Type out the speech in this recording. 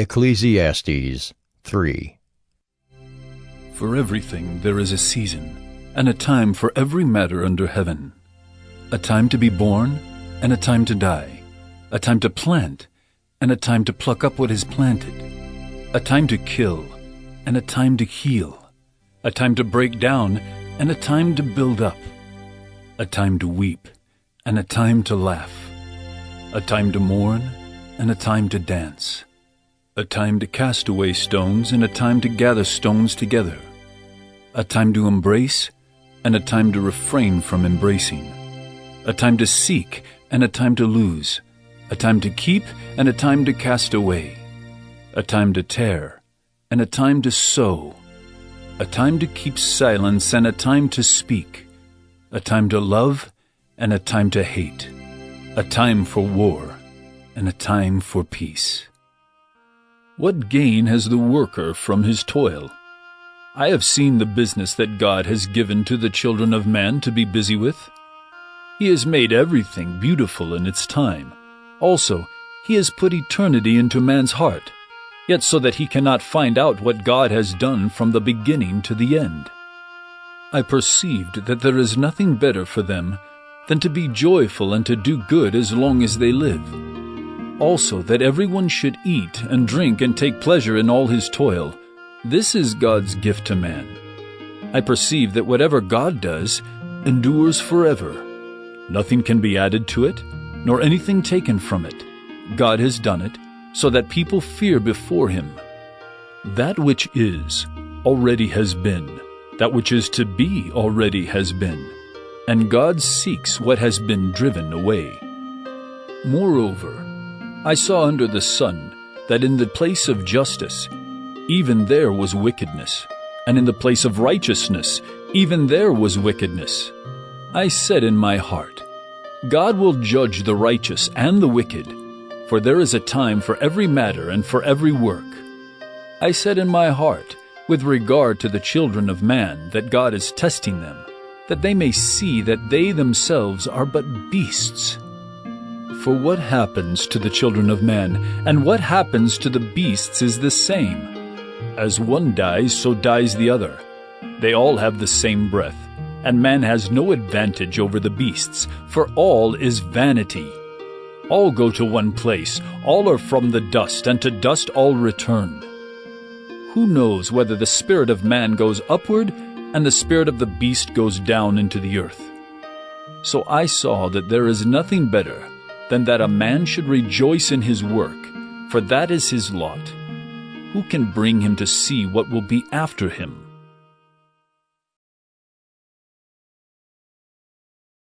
Ecclesiastes 3 For everything there is a season, and a time for every matter under heaven. A time to be born, and a time to die. A time to plant, and a time to pluck up what is planted. A time to kill, and a time to heal. A time to break down, and a time to build up. A time to weep, and a time to laugh. A time to mourn, and a time to dance. A time to cast away stones, and a time to gather stones together. A time to embrace, and a time to refrain from embracing. A time to seek, and a time to lose. A time to keep, and a time to cast away. A time to tear, and a time to sew. A time to keep silence, and a time to speak. A time to love, and a time to hate. A time for war, and a time for peace. What gain has the worker from his toil? I have seen the business that God has given to the children of man to be busy with. He has made everything beautiful in its time. Also, He has put eternity into man's heart, yet so that he cannot find out what God has done from the beginning to the end. I perceived that there is nothing better for them than to be joyful and to do good as long as they live. Also, that everyone should eat and drink and take pleasure in all his toil. This is God's gift to man. I perceive that whatever God does endures forever. Nothing can be added to it, nor anything taken from it. God has done it, so that people fear before him. That which is already has been, that which is to be already has been, and God seeks what has been driven away. Moreover, I saw under the sun that in the place of justice, even there was wickedness, and in the place of righteousness, even there was wickedness. I said in my heart, God will judge the righteous and the wicked, for there is a time for every matter and for every work. I said in my heart, with regard to the children of man, that God is testing them, that they may see that they themselves are but beasts. For what happens to the children of men, and what happens to the beasts is the same. As one dies, so dies the other. They all have the same breath and man has no advantage over the beasts, for all is vanity. All go to one place, all are from the dust, and to dust all return. Who knows whether the spirit of man goes upward, and the spirit of the beast goes down into the earth? So I saw that there is nothing better than that a man should rejoice in his work, for that is his lot. Who can bring him to see what will be after him?